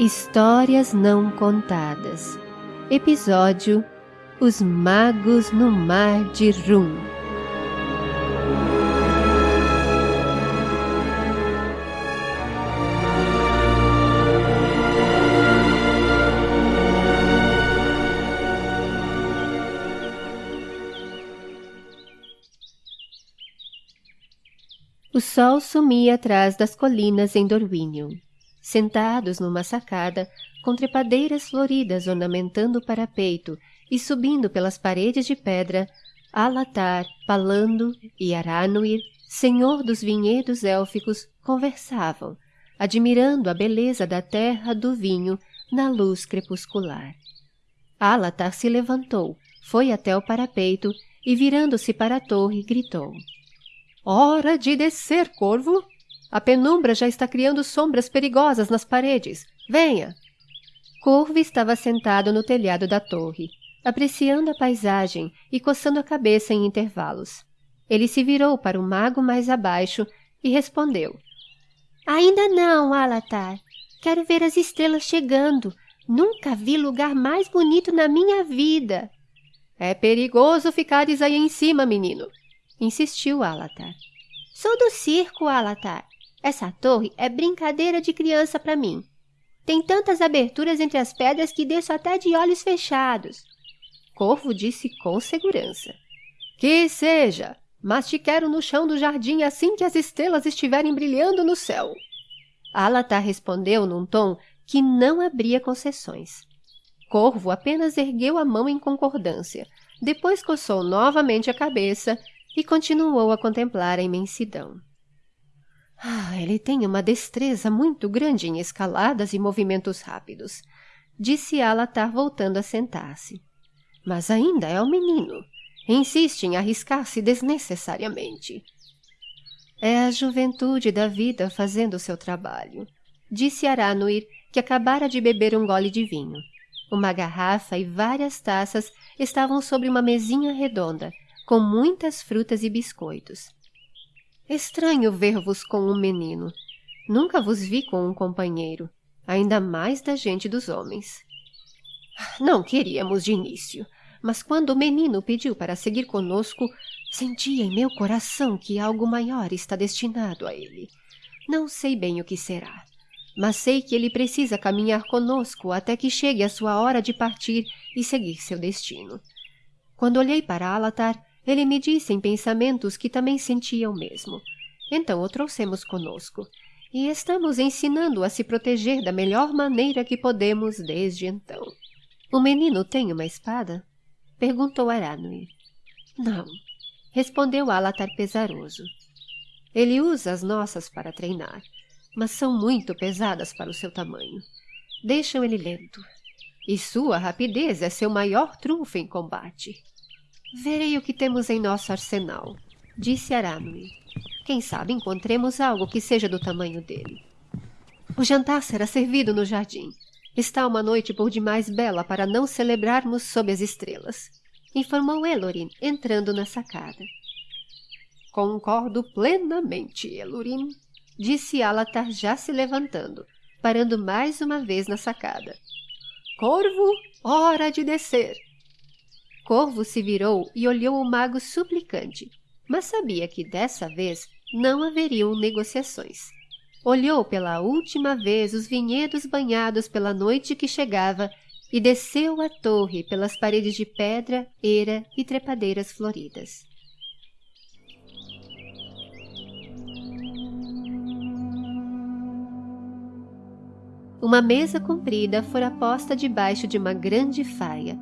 Histórias Não Contadas. Episódio Os Magos no Mar de Rum. O sol sumia atrás das colinas em Dorwinion sentados numa sacada, com trepadeiras floridas ornamentando o parapeito e subindo pelas paredes de pedra, Alatar, Palando e Aranuir, senhor dos vinhedos élficos, conversavam, admirando a beleza da terra do vinho na luz crepuscular. Alatar se levantou, foi até o parapeito e, virando-se para a torre, gritou. Hora de descer, corvo! A penumbra já está criando sombras perigosas nas paredes. Venha! Corvo estava sentado no telhado da torre, apreciando a paisagem e coçando a cabeça em intervalos. Ele se virou para o mago mais abaixo e respondeu. Ainda não, Alatar. Quero ver as estrelas chegando. Nunca vi lugar mais bonito na minha vida. É perigoso ficares aí em cima, menino, insistiu Alatar. Sou do circo, Alatar. Essa torre é brincadeira de criança para mim. Tem tantas aberturas entre as pedras que desço até de olhos fechados. Corvo disse com segurança. Que seja, mas te quero no chão do jardim assim que as estrelas estiverem brilhando no céu. Alatar respondeu num tom que não abria concessões. Corvo apenas ergueu a mão em concordância, depois coçou novamente a cabeça e continuou a contemplar a imensidão. Ah, ele tem uma destreza muito grande em escaladas e movimentos rápidos, disse Alatar voltando a sentar-se. Mas ainda é um menino. Insiste em arriscar-se desnecessariamente. É a juventude da vida fazendo seu trabalho, disse Aranuir, que acabara de beber um gole de vinho. Uma garrafa e várias taças estavam sobre uma mesinha redonda, com muitas frutas e biscoitos. Estranho ver-vos com um menino. Nunca vos vi com um companheiro, ainda mais da gente dos homens. Não queríamos de início, mas quando o menino pediu para seguir conosco, senti em meu coração que algo maior está destinado a ele. Não sei bem o que será, mas sei que ele precisa caminhar conosco até que chegue a sua hora de partir e seguir seu destino. Quando olhei para Alatar, ele me disse em pensamentos que também sentia o mesmo. Então o trouxemos conosco e estamos ensinando-o a se proteger da melhor maneira que podemos desde então. O menino tem uma espada? Perguntou Aranui. Não, respondeu Alatar pesaroso. Ele usa as nossas para treinar, mas são muito pesadas para o seu tamanho. Deixam ele lento. E sua rapidez é seu maior trunfo em combate. Verei o que temos em nosso arsenal, disse Aranui. Quem sabe encontremos algo que seja do tamanho dele. O jantar será servido no jardim. Está uma noite por demais bela para não celebrarmos sob as estrelas, informou Elorin, entrando na sacada. Concordo plenamente, Elorin, disse Alatar já se levantando, parando mais uma vez na sacada. Corvo, hora de descer. Corvo se virou e olhou o mago suplicante, mas sabia que dessa vez não haveriam negociações. Olhou pela última vez os vinhedos banhados pela noite que chegava e desceu a torre pelas paredes de pedra, eira e trepadeiras floridas. Uma mesa comprida fora posta debaixo de uma grande faia,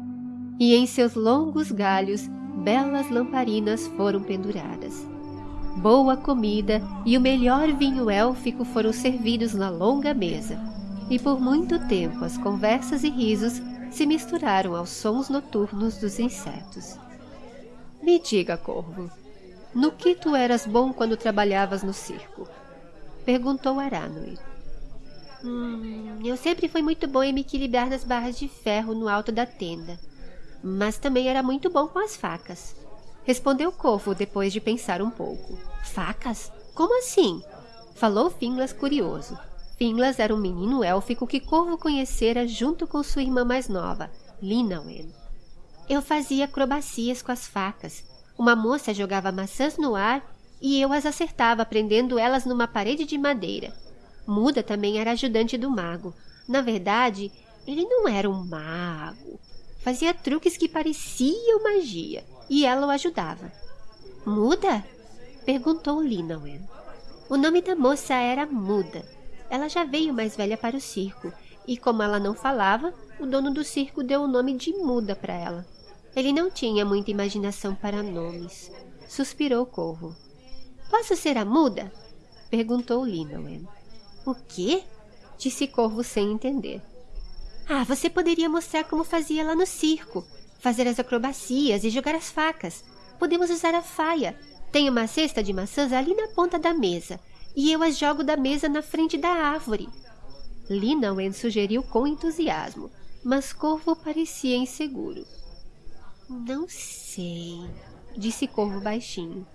e em seus longos galhos belas lamparinas foram penduradas. Boa comida e o melhor vinho élfico foram servidos na longa mesa, e por muito tempo as conversas e risos se misturaram aos sons noturnos dos insetos. Me diga, Corvo, no que tu eras bom quando trabalhavas no circo? Perguntou Aranui. Hum, eu sempre fui muito bom em me equilibrar nas barras de ferro no alto da tenda mas também era muito bom com as facas. Respondeu Corvo depois de pensar um pouco. Facas? Como assim? Falou Finlas curioso. Finglas era um menino élfico que Corvo conhecera junto com sua irmã mais nova, Linawen. Eu fazia acrobacias com as facas. Uma moça jogava maçãs no ar e eu as acertava prendendo elas numa parede de madeira. Muda também era ajudante do mago. Na verdade, ele não era um mago. Fazia truques que pareciam magia e ela o ajudava. Muda? Perguntou Linawen. O nome da moça era Muda. Ela já veio mais velha para o circo e, como ela não falava, o dono do circo deu o nome de Muda para ela. Ele não tinha muita imaginação para nomes. Suspirou Corvo. Posso ser a muda? Perguntou Linawen. O quê? Disse Corvo sem entender. Ah, você poderia mostrar como fazia lá no circo. Fazer as acrobacias e jogar as facas. Podemos usar a faia. Tem uma cesta de maçãs ali na ponta da mesa. E eu as jogo da mesa na frente da árvore. Linawen sugeriu com entusiasmo, mas Corvo parecia inseguro. Não sei, disse Corvo baixinho.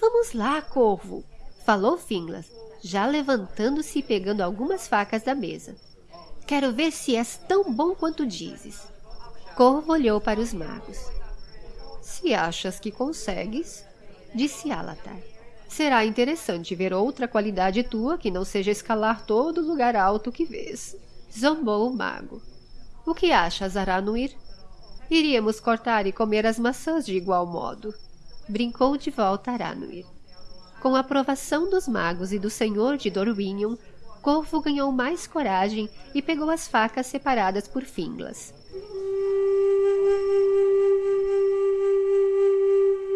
Vamos lá, Corvo, falou Finglas, já levantando-se e pegando algumas facas da mesa. Quero ver se és tão bom quanto dizes. Corvo olhou para os magos. Se achas que consegues, disse Alatar. Será interessante ver outra qualidade tua que não seja escalar todo lugar alto que vês. Zombou o mago. O que achas, Aranuir? Iríamos cortar e comer as maçãs de igual modo brincou de volta Aranuir. Com a aprovação dos magos e do senhor de Dorwinion, Corvo ganhou mais coragem e pegou as facas separadas por Finglas.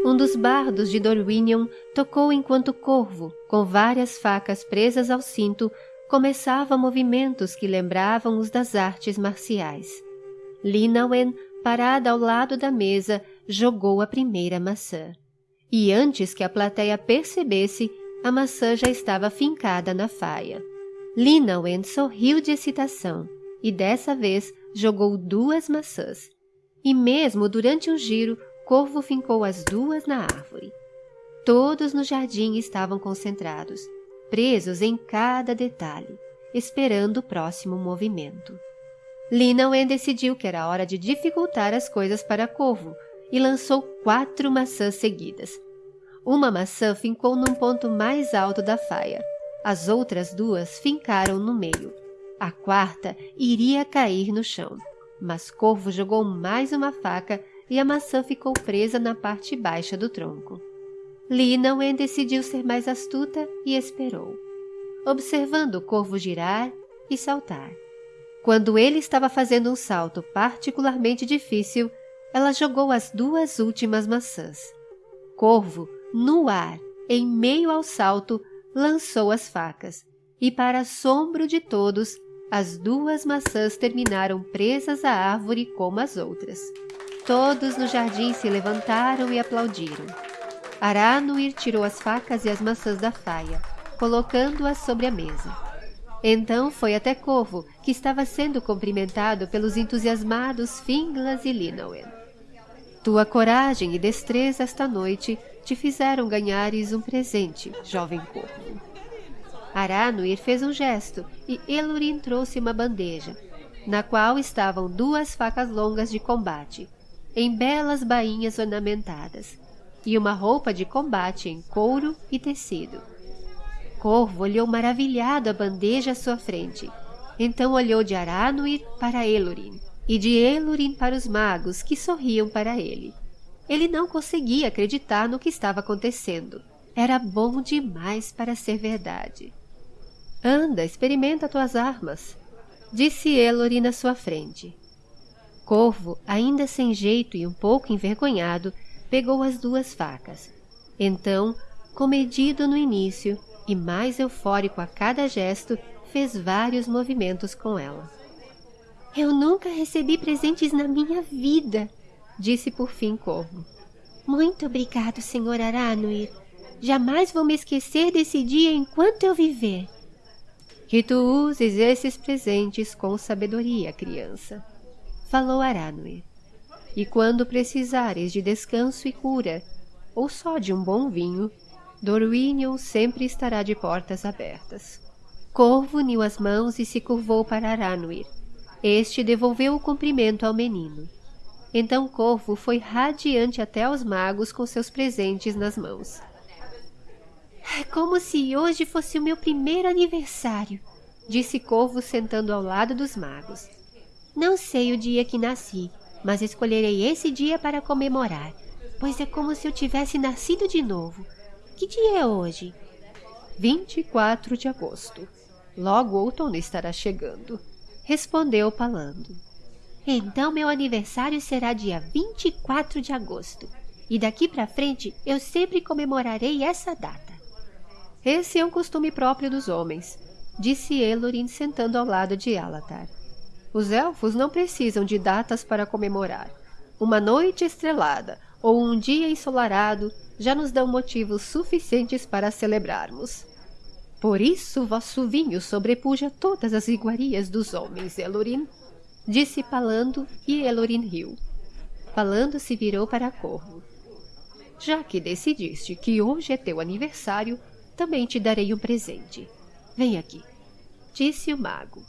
Um dos bardos de Dorwinion tocou enquanto Corvo, com várias facas presas ao cinto, começava movimentos que lembravam os das artes marciais. Linawen, parada ao lado da mesa, jogou a primeira maçã e antes que a plateia percebesse, a maçã já estava fincada na faia. Linawen sorriu de excitação e dessa vez jogou duas maçãs. E mesmo durante o giro, Corvo fincou as duas na árvore. Todos no jardim estavam concentrados, presos em cada detalhe, esperando o próximo movimento. Linawen decidiu que era hora de dificultar as coisas para Corvo, e lançou quatro maçãs seguidas. Uma maçã fincou num ponto mais alto da faia. As outras duas fincaram no meio. A quarta iria cair no chão, mas Corvo jogou mais uma faca e a maçã ficou presa na parte baixa do tronco. Linawen decidiu ser mais astuta e esperou, observando o corvo girar e saltar. Quando ele estava fazendo um salto particularmente difícil, ela jogou as duas últimas maçãs. Corvo, no ar, em meio ao salto, lançou as facas, e para assombro de todos, as duas maçãs terminaram presas à árvore como as outras. Todos no jardim se levantaram e aplaudiram. Aranuir tirou as facas e as maçãs da faia, colocando-as sobre a mesa. Então foi até Corvo, que estava sendo cumprimentado pelos entusiasmados Finglas e Linawen. Tua coragem e destreza esta noite te fizeram ganhares um presente, jovem corvo. Aranuir fez um gesto e Elurin trouxe uma bandeja, na qual estavam duas facas longas de combate, em belas bainhas ornamentadas, e uma roupa de combate em couro e tecido. Corvo olhou maravilhado a bandeja à sua frente. Então olhou de Aranuir para Elurin e de Elurin para os magos que sorriam para ele. Ele não conseguia acreditar no que estava acontecendo. Era bom demais para ser verdade. Anda, experimenta tuas armas, disse Elorin na sua frente. Corvo, ainda sem jeito e um pouco envergonhado, pegou as duas facas. Então, comedido no início e mais eufórico a cada gesto, fez vários movimentos com ela. Eu nunca recebi presentes na minha vida, disse por fim Corvo. Muito obrigado, Sr. Aranuir. Jamais vou me esquecer desse dia enquanto eu viver. Que tu uses esses presentes com sabedoria, criança, falou Aranuir. E quando precisares de descanso e cura, ou só de um bom vinho, Dorwinion sempre estará de portas abertas. Corvo uniu as mãos e se curvou para Aranuir. Este devolveu o cumprimento ao menino. Então Corvo foi radiante até aos magos com seus presentes nas mãos. É como se hoje fosse o meu primeiro aniversário, disse Corvo sentando ao lado dos magos. Não sei o dia que nasci, mas escolherei esse dia para comemorar, pois é como se eu tivesse nascido de novo. Que dia é hoje? 24 de agosto. Logo outono estará chegando, respondeu Palando. Então meu aniversário será dia 24 de agosto, e daqui para frente eu sempre comemorarei essa data. Esse é um costume próprio dos homens, disse Elorin sentando ao lado de Alatar. Os elfos não precisam de datas para comemorar. Uma noite estrelada ou um dia ensolarado já nos dão motivos suficientes para celebrarmos. Por isso vosso vinho sobrepuja todas as iguarias dos homens, Elorin, disse Palando e Elorin riu. Palando se virou para Corvo. Já que decidiste que hoje é teu aniversário, também te darei um presente. Vem aqui, disse o mago.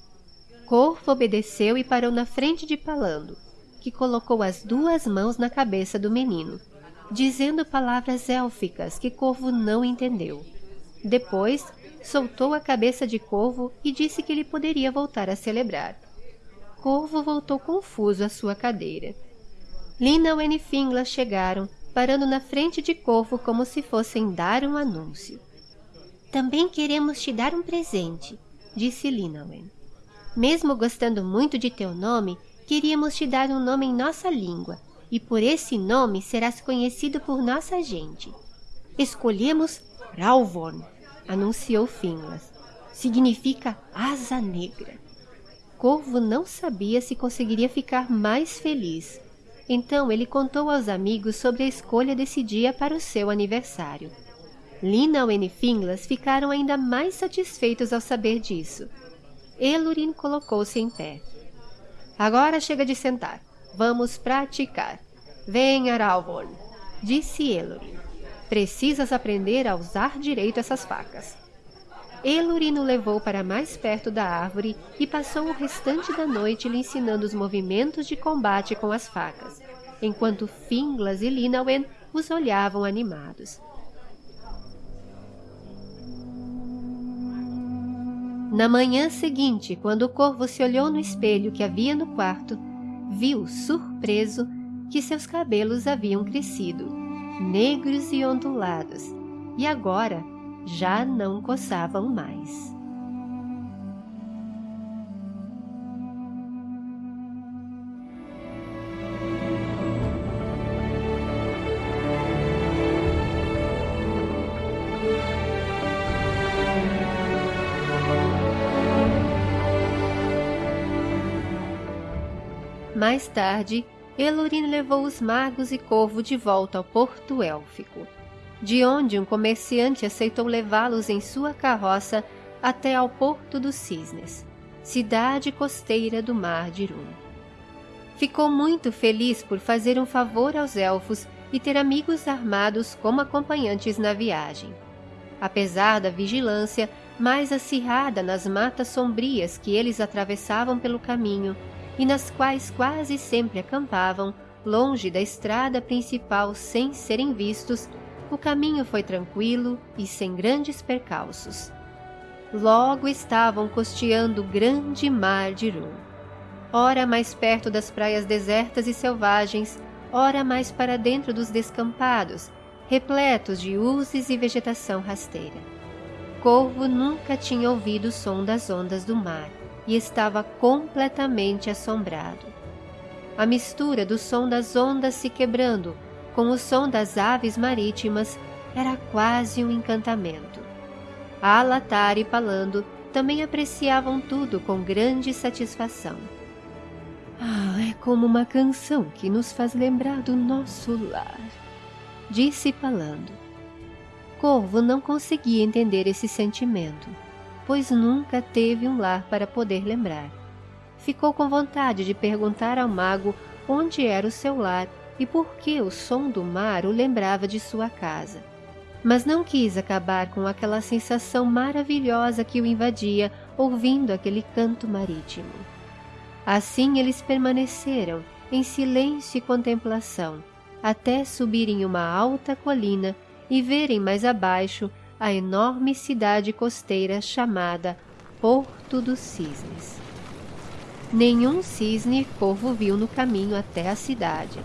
Corvo obedeceu e parou na frente de Palando, que colocou as duas mãos na cabeça do menino, dizendo palavras élficas que Corvo não entendeu. Depois, soltou a cabeça de Corvo e disse que ele poderia voltar a celebrar. Corvo voltou confuso à sua cadeira. Lina e Fingla chegaram, parando na frente de Corvo como se fossem dar um anúncio. Também queremos te dar um presente, disse Linawen. Mesmo gostando muito de teu nome, queríamos te dar um nome em nossa língua, e por esse nome serás conhecido por nossa gente. Escolhemos Ralvorn, anunciou Finlas. Significa asa negra. Corvo não sabia se conseguiria ficar mais feliz. Então ele contou aos amigos sobre a escolha desse dia para o seu aniversário. Lina e Finglas ficaram ainda mais satisfeitos ao saber disso. Elurin colocou-se em pé. Agora chega de sentar. Vamos praticar. Venha, Aralvorn, disse Elurin. Precisas aprender a usar direito essas facas. Elurin o levou para mais perto da árvore e passou o restante da noite lhe ensinando os movimentos de combate com as facas, enquanto Finglas e Linawen os olhavam animados. Na manhã seguinte, quando o corvo se olhou no espelho que havia no quarto, viu, surpreso, que seus cabelos haviam crescido, negros e ondulados, e agora já não coçavam mais. Mais tarde, Elorin levou os magos e Corvo de volta ao porto élfico de onde um comerciante aceitou levá-los em sua carroça até ao Porto dos Cisnes, cidade costeira do Mar de Irum. Ficou muito feliz por fazer um favor aos elfos e ter amigos armados como acompanhantes na viagem. Apesar da vigilância mais acirrada nas matas sombrias que eles atravessavam pelo caminho e nas quais quase sempre acampavam, longe da estrada principal sem serem vistos, o caminho foi tranquilo e sem grandes percalços. Logo estavam costeando o grande mar de Rum. Ora mais perto das praias desertas e selvagens, ora mais para dentro dos descampados, repletos de urzes e vegetação rasteira. Corvo nunca tinha ouvido o som das ondas do mar e estava completamente assombrado. A mistura do som das ondas se quebrando com o som das aves marítimas, era quase um encantamento. Alatar e Palando também apreciavam tudo com grande satisfação. Ah, é como uma canção que nos faz lembrar do nosso lar, disse Palando. Corvo não conseguia entender esse sentimento, pois nunca teve um lar para poder lembrar. Ficou com vontade de perguntar ao mago onde era o seu lar e por que o som do mar o lembrava de sua casa. mas não quis acabar com aquela sensação maravilhosa que o invadia ouvindo aquele canto marítimo. Assim eles permaneceram em silêncio e contemplação, até subirem uma alta colina e verem mais abaixo a enorme cidade costeira chamada Porto dos Cisnes. Nenhum cisne Corvo viu no caminho até a cidade,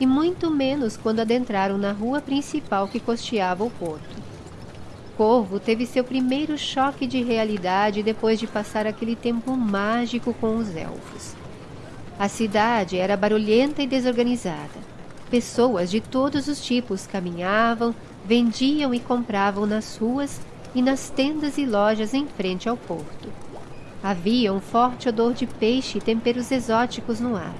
e muito menos quando adentraram na rua principal que costeava o porto. Corvo teve seu primeiro choque de realidade depois de passar aquele tempo mágico com os elfos. A cidade era barulhenta e desorganizada. Pessoas de todos os tipos caminhavam, vendiam e compravam nas ruas e nas tendas e lojas em frente ao porto. Havia um forte odor de peixe e temperos exóticos no ar.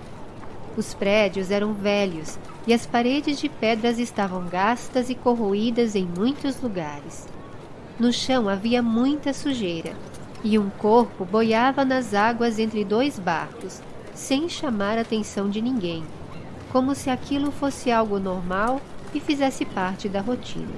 Os prédios eram velhos e as paredes de pedras estavam gastas e corroídas em muitos lugares. No chão havia muita sujeira, e um corpo boiava nas águas entre dois barcos, sem chamar a atenção de ninguém, como se aquilo fosse algo normal e fizesse parte da rotina.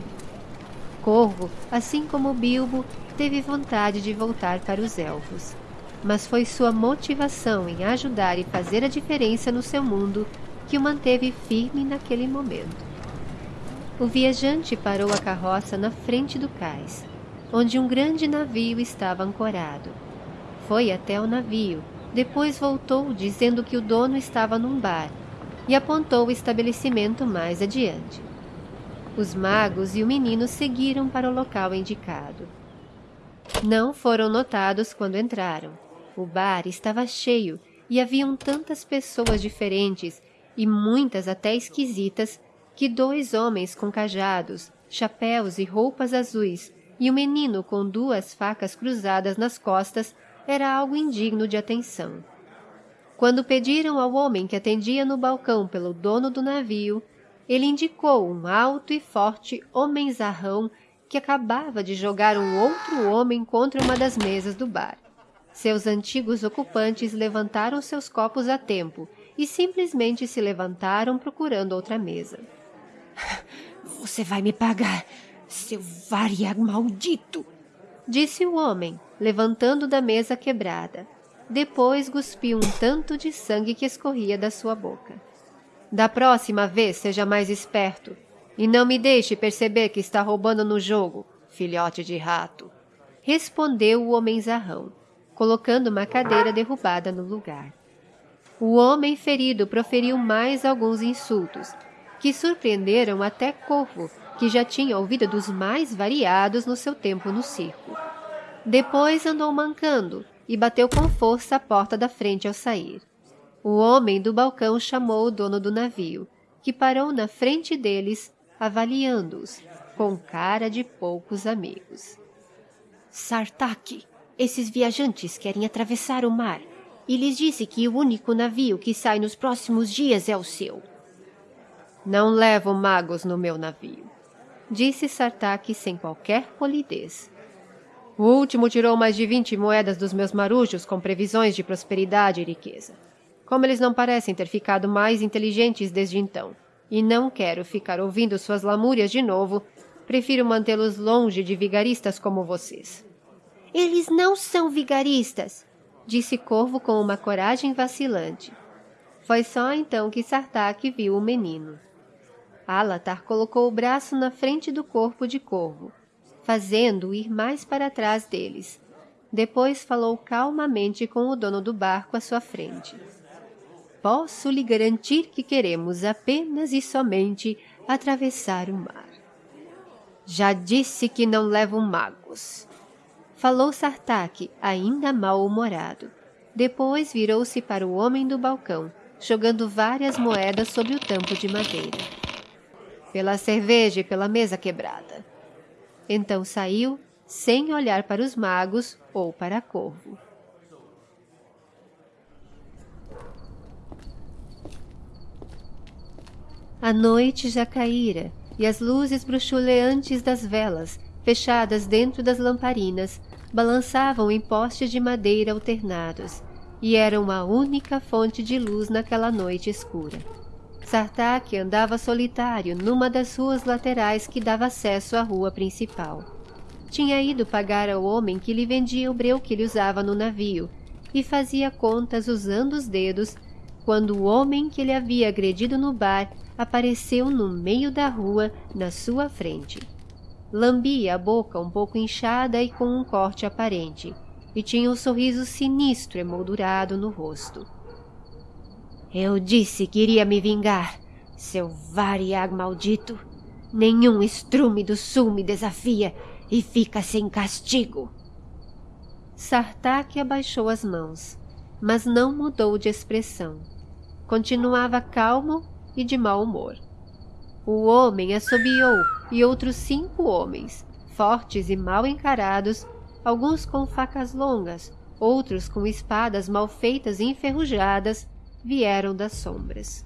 Corvo, assim como Bilbo, teve vontade de voltar para os elfos, mas foi sua motivação em ajudar e fazer a diferença no seu mundo que o manteve firme naquele momento. O viajante parou a carroça na frente do cais, onde um grande navio estava ancorado. Foi até o navio, depois voltou dizendo que o dono estava num bar e apontou o estabelecimento mais adiante. Os magos e o menino seguiram para o local indicado. Não foram notados quando entraram. O bar estava cheio e haviam tantas pessoas diferentes e muitas até esquisitas que dois homens com cajados, chapéus e roupas azuis e o menino com duas facas cruzadas nas costas era algo indigno de atenção. Quando pediram ao homem que atendia no balcão pelo dono do navio, ele indicou um alto e forte homenzarrão que acabava de jogar um outro homem contra uma das mesas do bar. Seus antigos ocupantes levantaram seus copos a tempo e simplesmente se levantaram procurando outra mesa. Você vai me pagar, seu variag maldito! Disse o homem, levantando da mesa quebrada. Depois cuspiu um tanto de sangue que escorria da sua boca. Da próxima vez seja mais esperto e não me deixe perceber que está roubando no jogo, filhote de rato. Respondeu o homenzarrão, colocando uma cadeira derrubada no lugar. O homem ferido proferiu mais alguns insultos, que surpreenderam até Corvo, que já tinha ouvido dos mais variados no seu tempo no circo. Depois andou mancando e bateu com força a porta da frente ao sair. O homem do balcão chamou o dono do navio, que parou na frente deles, avaliando-os, com cara de poucos amigos. Sartak, esses viajantes querem atravessar o mar e lhes disse que o único navio que sai nos próximos dias é o seu. Não levo magos no meu navio disse Sartak sem qualquer polidez. O último tirou mais de vinte moedas dos meus marujos com previsões de prosperidade e riqueza. Como eles não parecem ter ficado mais inteligentes desde então, e não quero ficar ouvindo suas lamúrias de novo, prefiro mantê-los longe de vigaristas como vocês. Eles não são vigaristas, disse Corvo com uma coragem vacilante. Foi só então que Sartak viu o menino. Alatar colocou o braço na frente do corpo de Corvo, fazendo-o ir mais para trás deles. Depois falou calmamente com o dono do barco à sua frente. Posso lhe garantir que queremos apenas e somente atravessar o mar. Já disse que não levo magos. Falou Sartak, ainda mal-humorado. Depois virou-se para o homem do balcão, jogando várias moedas sobre o tampo de madeira pela cerveja e pela mesa quebrada. Então saiu, sem olhar para os magos ou para Corvo. A noite já caíra e as luzes bruxuleantes das velas, fechadas dentro das lamparinas, balançavam em postes de madeira alternados e eram a única fonte de luz naquela noite escura. Sartak andava solitário numa das ruas laterais que dava acesso à rua principal. Tinha ido pagar ao homem que lhe vendia o breu que ele usava no navio e fazia contas usando os dedos quando o homem que ele havia agredido no bar apareceu no meio da rua na sua frente. Lambia a boca um pouco inchada e com um corte aparente, e tinha um sorriso sinistro emoldurado no rosto. Eu disse que iria me vingar, seu variag maldito. Nenhum estrume do sul me desafia e fica sem castigo. Sartak abaixou as mãos, mas não mudou de expressão. Continuava calmo e de mau humor. O homem assobiou e outros cinco homens, fortes e mal encarados, alguns com facas longas, outros com espadas mal feitas e enferrujadas, vieram das sombras.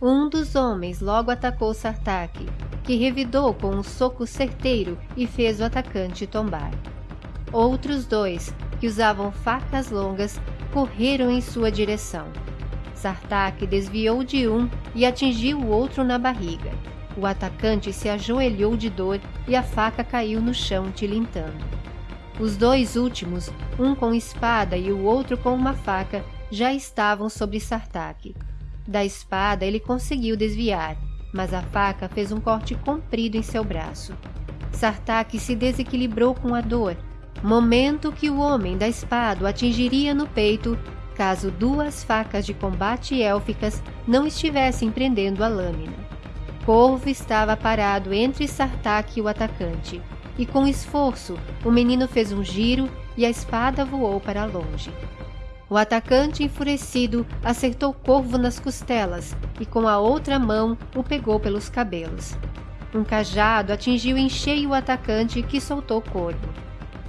Um dos homens logo atacou Sartak, que revidou com um soco certeiro e fez o atacante tombar. Outros dois, que usavam facas longas, correram em sua direção. Sartak desviou de um e atingiu o outro na barriga. O atacante se ajoelhou de dor e a faca caiu no chão tilintando. Os dois últimos, um com espada e o outro com uma faca, já estavam sobre Sartak. Da espada ele conseguiu desviar, mas a faca fez um corte comprido em seu braço. Sartak se desequilibrou com a dor, momento que o homem da espada o atingiria no peito caso duas facas de combate élficas não estivessem prendendo a lâmina. Corvo estava parado entre Sartak e o atacante, e com esforço o menino fez um giro e a espada voou para longe. O atacante enfurecido acertou Corvo nas costelas e com a outra mão o pegou pelos cabelos. Um cajado atingiu em cheio o atacante que soltou Corvo.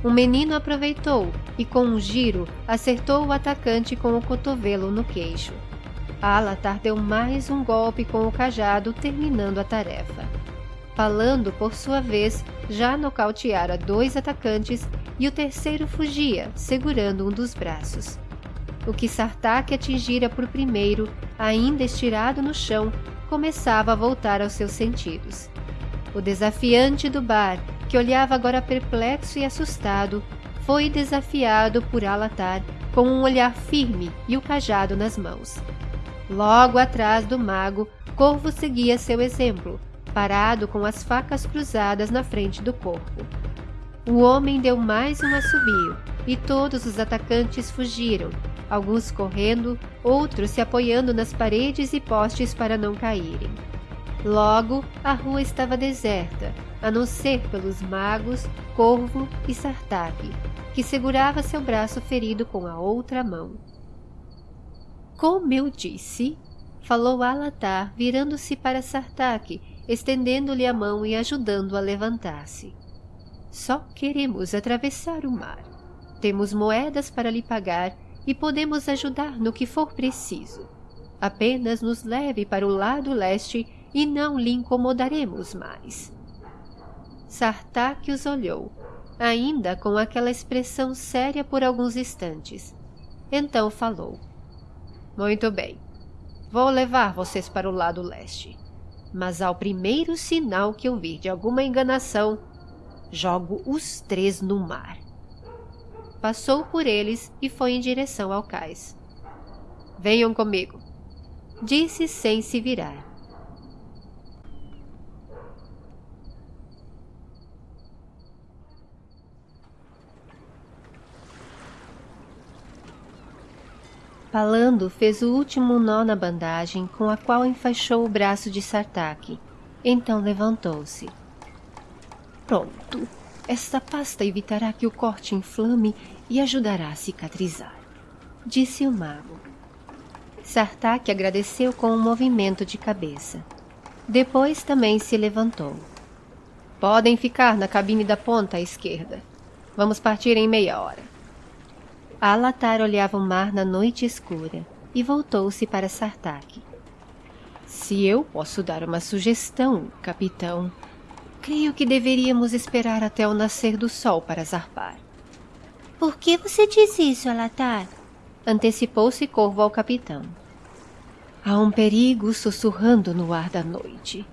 O menino aproveitou e com um giro acertou o atacante com o cotovelo no queixo. Alatar deu mais um golpe com o cajado terminando a tarefa. Falando, por sua vez, já nocauteara dois atacantes e o terceiro fugia, segurando um dos braços. O que Sartak atingira por primeiro, ainda estirado no chão, começava a voltar aos seus sentidos. O desafiante do bar, que olhava agora perplexo e assustado, foi desafiado por Alatar com um olhar firme e o cajado nas mãos. Logo atrás do mago, Corvo seguia seu exemplo, parado com as facas cruzadas na frente do corpo. O homem deu mais um assobio e todos os atacantes fugiram, alguns correndo, outros se apoiando nas paredes e postes para não caírem. Logo, a rua estava deserta, a não ser pelos magos, Corvo e Sartak, que segurava seu braço ferido com a outra mão. Como eu disse, falou Alatar, virando-se para Sartak, estendendo-lhe a mão e ajudando-o a levantar-se. Só queremos atravessar o mar. Temos moedas para lhe pagar e podemos ajudar no que for preciso. Apenas nos leve para o lado leste e não lhe incomodaremos mais. Sartak os olhou, ainda com aquela expressão séria por alguns instantes. Então falou. Muito bem. Vou levar vocês para o lado leste. Mas ao primeiro sinal que eu vir de alguma enganação, jogo os três no mar passou por eles e foi em direção ao cais. Venham comigo, disse sem se virar. Palando fez o último nó na bandagem com a qual enfaixou o braço de Sartak. Então levantou-se. Pronto, esta pasta evitará que o corte inflame e ajudará a cicatrizar, disse o mago. Sartak agradeceu com um movimento de cabeça. Depois também se levantou. Podem ficar na cabine da ponta à esquerda. Vamos partir em meia hora. Alatar olhava o mar na noite escura e voltou-se para Sartak. Se eu posso dar uma sugestão, capitão, Creio que deveríamos esperar até o nascer do sol para zarpar. Por que você diz isso, Alatar? Antecipou-se Corvo ao capitão. Há um perigo sussurrando no ar da noite.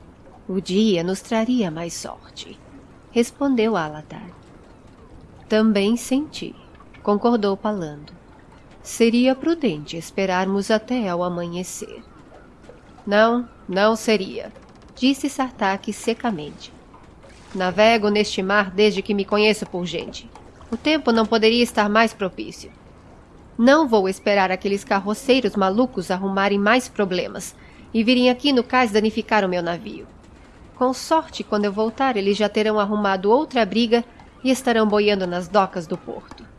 O dia nos traria mais sorte, respondeu Alatar. Também senti, concordou Palando. Seria prudente esperarmos até ao amanhecer. Não, não seria, disse Sartak secamente. Navego neste mar desde que me conheço por gente. O tempo não poderia estar mais propício. Não vou esperar aqueles carroceiros malucos arrumarem mais problemas e virem aqui no cais danificar o meu navio. Com sorte, quando eu voltar, eles já terão arrumado outra briga e estarão boiando nas docas do porto.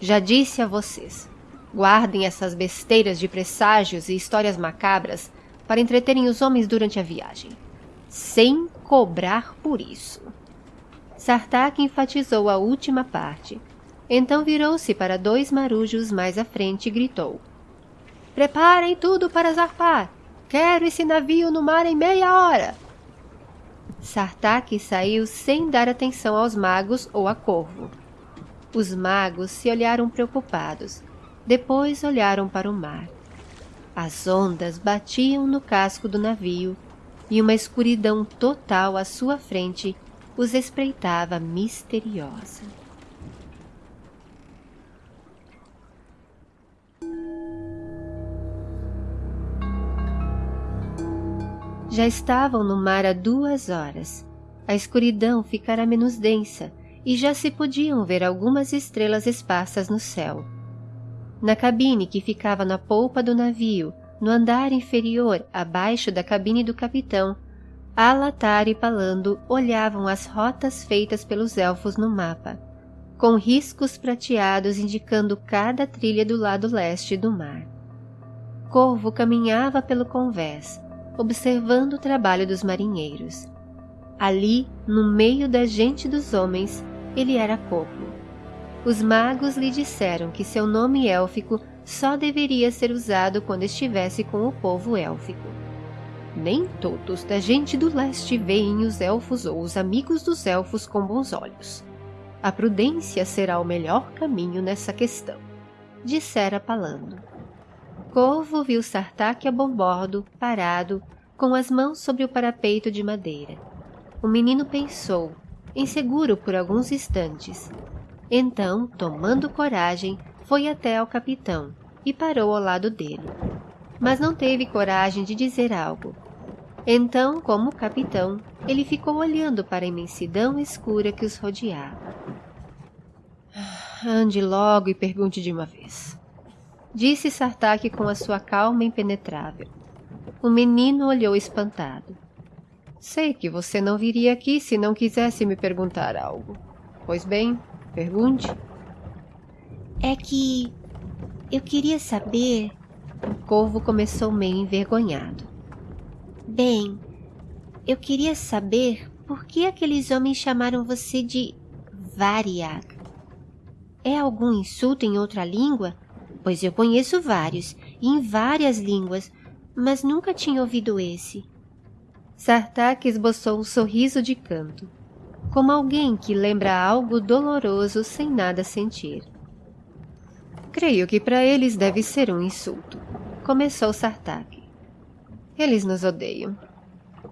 Já disse a vocês, guardem essas besteiras de presságios e histórias macabras para entreterem os homens durante a viagem, sem cobrar por isso. Sartak enfatizou a última parte. Então virou-se para dois marujos mais à frente e gritou. Preparem tudo para zarpar! Quero esse navio no mar em meia hora! Sartak saiu sem dar atenção aos magos ou a Corvo. Os magos se olharam preocupados. Depois olharam para o mar. As ondas batiam no casco do navio e uma escuridão total à sua frente os espreitava misteriosa. Já estavam no mar há duas horas. A escuridão ficara menos densa e já se podiam ver algumas estrelas esparsas no céu. Na cabine que ficava na polpa do navio, no andar inferior, abaixo da cabine do capitão, Alatar e Palando olhavam as rotas feitas pelos elfos no mapa, com riscos prateados indicando cada trilha do lado leste do mar. Corvo caminhava pelo convés, observando o trabalho dos marinheiros. Ali, no meio da gente dos homens, ele era Popo. Os magos lhe disseram que seu nome élfico só deveria ser usado quando estivesse com o povo élfico. Nem todos da gente do leste veem os elfos ou os amigos dos elfos com bons olhos. A prudência será o melhor caminho nessa questão, dissera Palando. Corvo viu Sartak a bombordo, parado, com as mãos sobre o parapeito de madeira. O menino pensou, inseguro por alguns instantes. Então, tomando coragem, foi até ao capitão e parou ao lado dele. Mas não teve coragem de dizer algo. Então, como capitão, ele ficou olhando para a imensidão escura que os rodeava. Ande logo e pergunte de uma vez disse Sartak com a sua calma impenetrável. O menino olhou espantado. Sei que você não viria aqui se não quisesse me perguntar algo. Pois bem, pergunte. É que eu queria saber. O corvo começou meio envergonhado. Bem, eu queria saber por que aqueles homens chamaram você de Variag. É algum insulto em outra língua? pois eu conheço vários, em várias línguas, mas nunca tinha ouvido esse. Sartak esboçou um sorriso de canto, como alguém que lembra algo doloroso sem nada sentir. Creio que para eles deve ser um insulto, começou Sartak. Eles nos odeiam,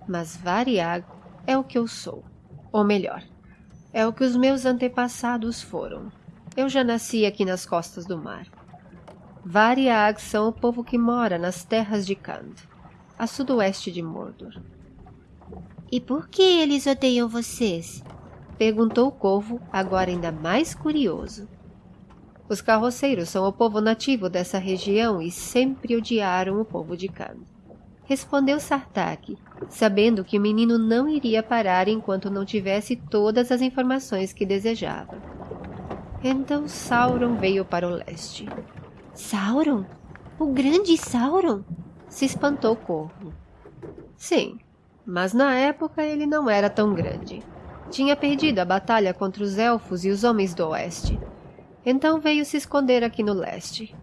mas Variag é o que eu sou, ou melhor, é o que os meus antepassados foram. Eu já nasci aqui nas costas do mar. Variag são o povo que mora nas terras de Kand, a sudoeste de Mordor. E por que eles odeiam vocês? Perguntou o Corvo, agora ainda mais curioso. Os carroceiros são o povo nativo dessa região e sempre odiaram o povo de Kand. Respondeu Sartak, sabendo que o menino não iria parar enquanto não tivesse todas as informações que desejava. Então Sauron veio para o leste. Sauron? O grande Sauron? Se espantou o corvo. Sim, mas na época ele não era tão grande. Tinha perdido a batalha contra os elfos e os homens do oeste. Então veio se esconder aqui no leste.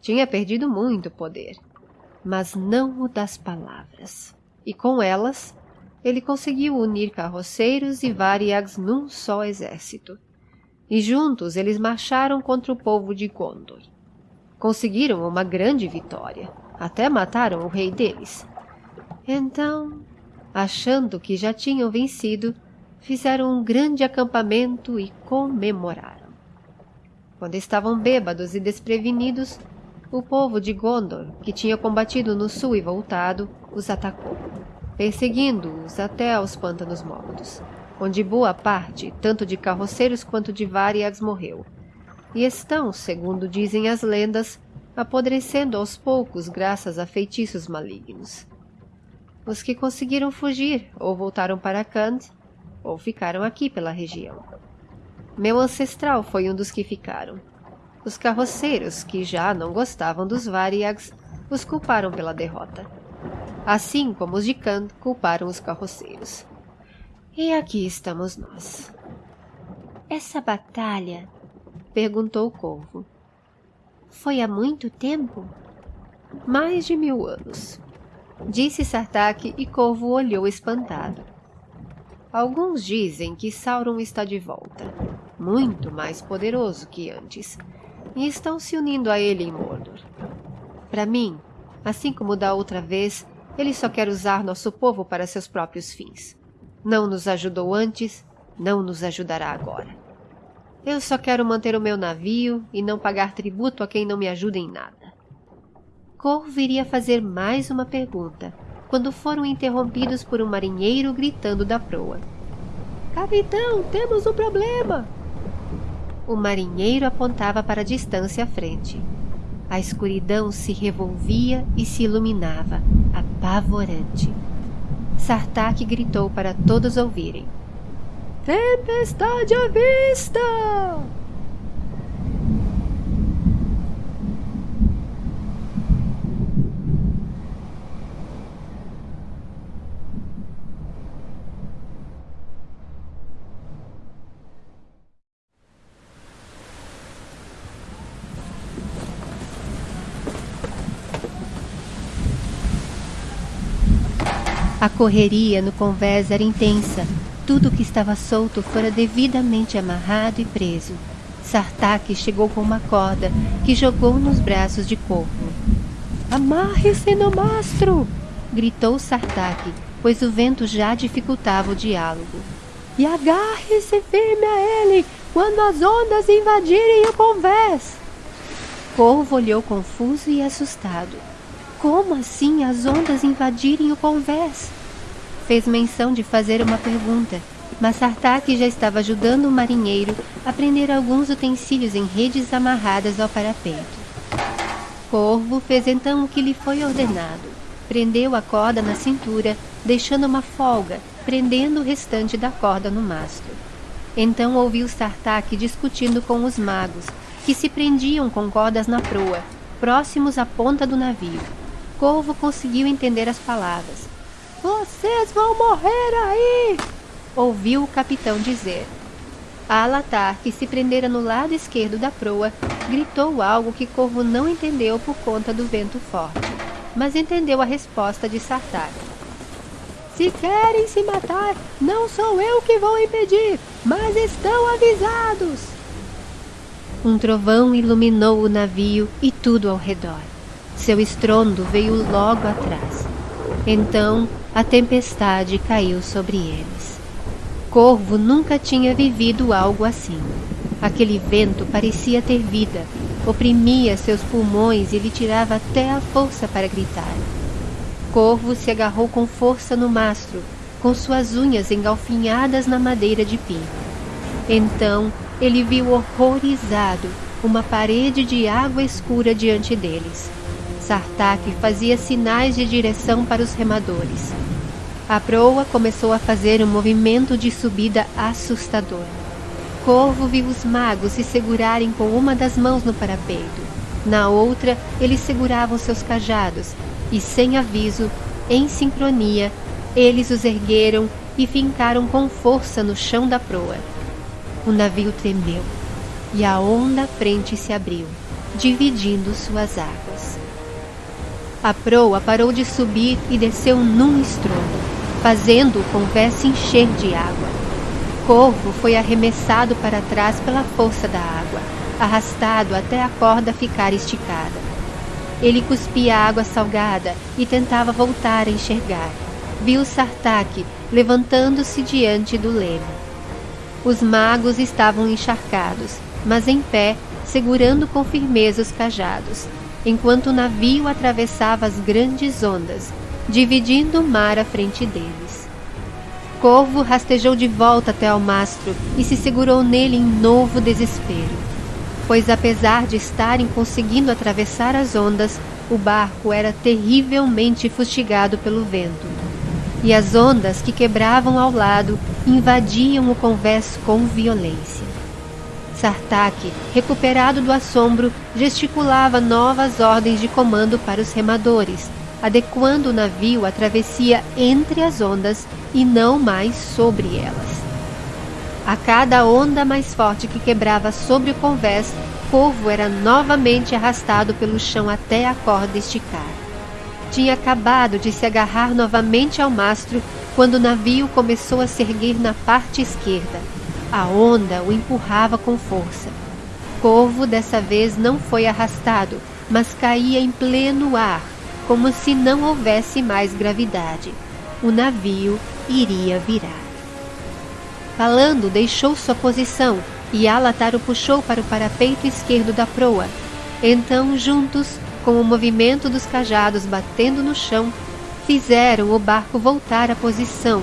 Tinha perdido muito poder, mas não o das palavras. E com elas, ele conseguiu unir carroceiros e variags num só exército. E juntos eles marcharam contra o povo de Gondor conseguiram uma grande vitória, Até mataram o rei deles. Então, achando que já tinham vencido, fizeram um grande acampamento e comemoraram. Quando estavam bêbados e desprevenidos, o povo de Gondor, que tinha combatido no sul e voltado, os atacou, perseguindo-os até aos Pântanos Mortos, onde boa parte, tanto de carroceiros quanto de variags, morreu. E estão, segundo dizem as lendas, apodrecendo aos poucos graças a feitiços malignos. Os que conseguiram fugir ou voltaram para Kand, ou ficaram aqui pela região. Meu ancestral foi um dos que ficaram. Os carroceiros, que já não gostavam dos Variags, os culparam pela derrota. Assim como os de Kand culparam os carroceiros. E aqui estamos nós. Essa batalha? Perguntou o corvo. Foi há muito tempo? Mais de mil anos. Disse Sartak e Corvo olhou espantado. Alguns dizem que Sauron está de volta, muito mais poderoso que antes, e estão se unindo a ele em Mordor. Para mim, assim como da outra vez, ele só quer usar nosso povo para seus próprios fins. Não nos ajudou antes, não nos ajudará agora. Eu só quero manter o meu navio e não pagar tributo a quem não me ajuda em nada. Corvo iria fazer mais uma pergunta, quando foram interrompidos por um marinheiro gritando da proa. Capitão, temos um problema! O marinheiro apontava para a distância à frente. A escuridão se revolvia e se iluminava, apavorante. Sartak gritou para todos ouvirem. Tempestade à vista! A correria no convés era intensa. Tudo que estava solto fora devidamente amarrado e preso. Sartak chegou com uma corda que jogou nos braços de Corvo. Amarre-se no mastro! gritou Sartak, pois o vento já dificultava o diálogo. E agarre-se firme a ele quando as ondas invadirem o convés! Corvo olhou confuso e assustado. Como assim as ondas invadirem o convés? Fez menção de fazer uma pergunta, mas Sartak já estava ajudando o marinheiro a prender alguns utensílios em redes amarradas ao parapeito. Corvo fez então o que lhe foi ordenado. Prendeu a corda na cintura, deixando uma folga, prendendo o restante da corda no mastro. Então ouviu Sartak discutindo com os magos, que se prendiam com cordas na proa, próximos à ponta do navio. Corvo conseguiu entender as palavras. Vocês vão morrer aí! Ouviu o capitão dizer. Alatar, que se prendera no lado esquerdo da proa, gritou algo que Corvo não entendeu por conta do vento forte, mas entendeu a resposta de Sartar. Se querem se matar, não sou eu que vou impedir, mas estão avisados. Um trovão iluminou o navio e tudo ao redor. Seu estrondo veio logo atrás. Então a tempestade caiu sobre eles. Corvo nunca tinha vivido algo assim. Aquele vento parecia ter vida, oprimia seus pulmões e lhe tirava até a força para gritar. Corvo se agarrou com força no mastro, com suas unhas engalfinhadas na madeira de pino. Então ele viu horrorizado uma parede de água escura diante deles. Sartak fazia sinais de direção para os remadores. A proa começou a fazer um movimento de subida assustador. Corvo viu os magos se segurarem com uma das mãos no parapeito. Na outra, eles seguravam seus cajados e, sem aviso, em sincronia, eles os ergueram e fincaram com força no chão da proa. O navio tremeu e a onda frente se abriu, dividindo suas águas. A proa parou de subir e desceu num estrondo, fazendo o convés se encher de água. Corvo foi arremessado para trás pela força da água, arrastado até a corda ficar esticada. Ele cuspia água salgada e tentava voltar a enxergar. Viu Sartak levantando-se diante do leme. Os magos estavam encharcados, mas em pé, segurando com firmeza os cajados, enquanto o navio atravessava as grandes ondas, dividindo o mar à frente deles. Corvo rastejou de volta até ao mastro e se segurou nele em novo desespero, pois apesar de estarem conseguindo atravessar as ondas, o barco era terrivelmente fustigado pelo vento e as ondas que quebravam ao lado invadiam o convés com violência. Sartak, recuperado do assombro, gesticulava novas ordens de comando para os remadores, adequando o navio à travessia entre as ondas e não mais sobre elas. A cada onda mais forte que quebrava sobre o convés, Corvo era novamente arrastado pelo chão até a corda esticar tinha acabado de se agarrar novamente ao mastro quando o navio começou a se erguer na parte esquerda. A onda o empurrava com força. Corvo dessa vez não foi arrastado, mas caía em pleno ar, como se não houvesse mais gravidade. O navio iria virar. Falando, deixou sua posição e Alatar o puxou para o parapeito esquerdo da proa. Então, juntos, com o movimento dos cajados batendo no chão, fizeram o barco voltar à posição,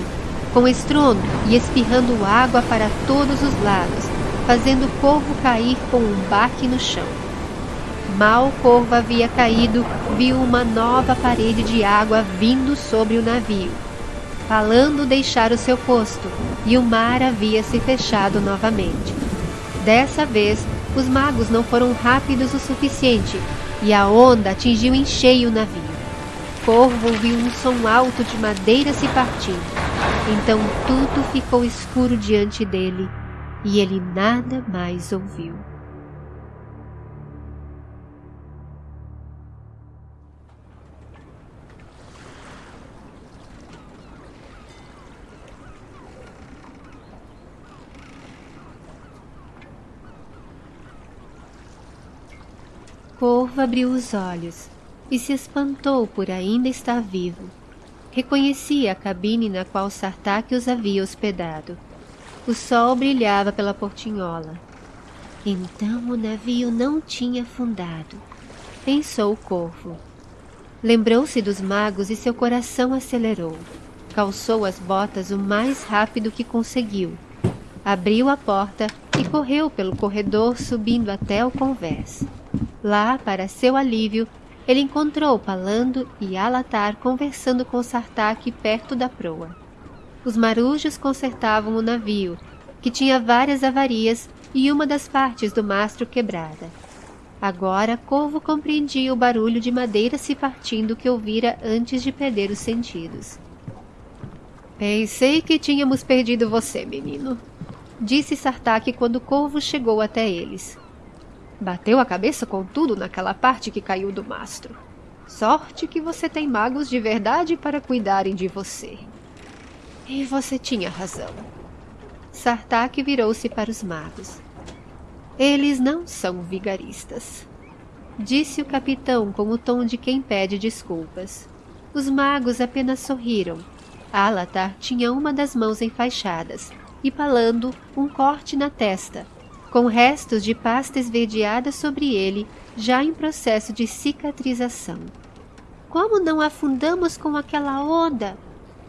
com estrondo e espirrando água para todos os lados, fazendo o corvo cair com um baque no chão. Mal o corvo havia caído, viu uma nova parede de água vindo sobre o navio. Falando deixar o seu posto, e o mar havia se fechado novamente. Dessa vez, os magos não foram rápidos o suficiente e a onda atingiu em cheio o navio. Corvo ouviu um som alto de madeira se partindo. Então tudo ficou escuro diante dele e ele nada mais ouviu. Corvo abriu os olhos e se espantou por ainda estar vivo. Reconhecia a cabine na qual Sartak os havia hospedado. O sol brilhava pela portinhola. Então o navio não tinha afundado, pensou o corvo. Lembrou-se dos magos e seu coração acelerou. Calçou as botas o mais rápido que conseguiu. Abriu a porta e correu pelo corredor subindo até o convés. Lá, para seu alívio, ele encontrou Palando e Alatar conversando com Sartak perto da proa. Os marujos consertavam o navio, que tinha várias avarias e uma das partes do mastro quebrada. Agora Corvo compreendia o barulho de madeira se partindo que ouvira antes de perder os sentidos. Pensei que tínhamos perdido você, menino, disse Sartak quando Corvo chegou até eles. Bateu a cabeça com tudo naquela parte que caiu do mastro. Sorte que você tem magos de verdade para cuidarem de você. E você tinha razão. Sartak virou-se para os magos. Eles não são vigaristas. Disse o capitão com o tom de quem pede desculpas. Os magos apenas sorriram. Alatar tinha uma das mãos enfaixadas e Palando um corte na testa, com restos de pasta esverdeada sobre ele, já em processo de cicatrização. Como não afundamos com aquela onda?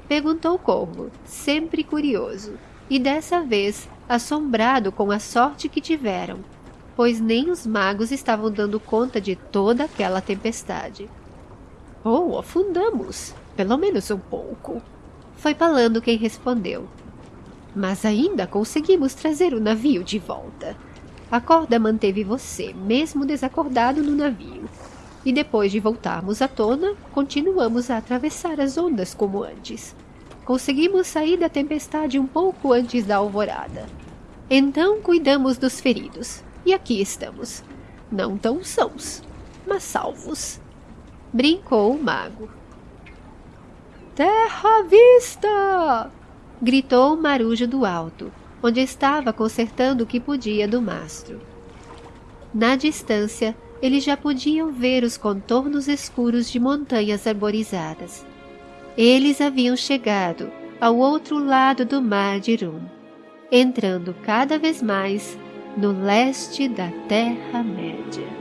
Perguntou o corvo, sempre curioso, e dessa vez assombrado com a sorte que tiveram, pois nem os magos estavam dando conta de toda aquela tempestade. Oh, afundamos, pelo menos um pouco. Foi Palando quem respondeu, mas ainda conseguimos trazer o navio de volta. A corda manteve você, mesmo desacordado no navio. E depois de voltarmos à tona, continuamos a atravessar as ondas como antes. Conseguimos sair da tempestade um pouco antes da alvorada. Então cuidamos dos feridos. E aqui estamos. Não tão sãos, mas salvos. Brincou o mago. Terra à vista! Gritou o marujo do alto, onde estava consertando o que podia do mastro. Na distância, eles já podiam ver os contornos escuros de montanhas arborizadas. Eles haviam chegado ao outro lado do mar de Rum, entrando cada vez mais no leste da Terra-média.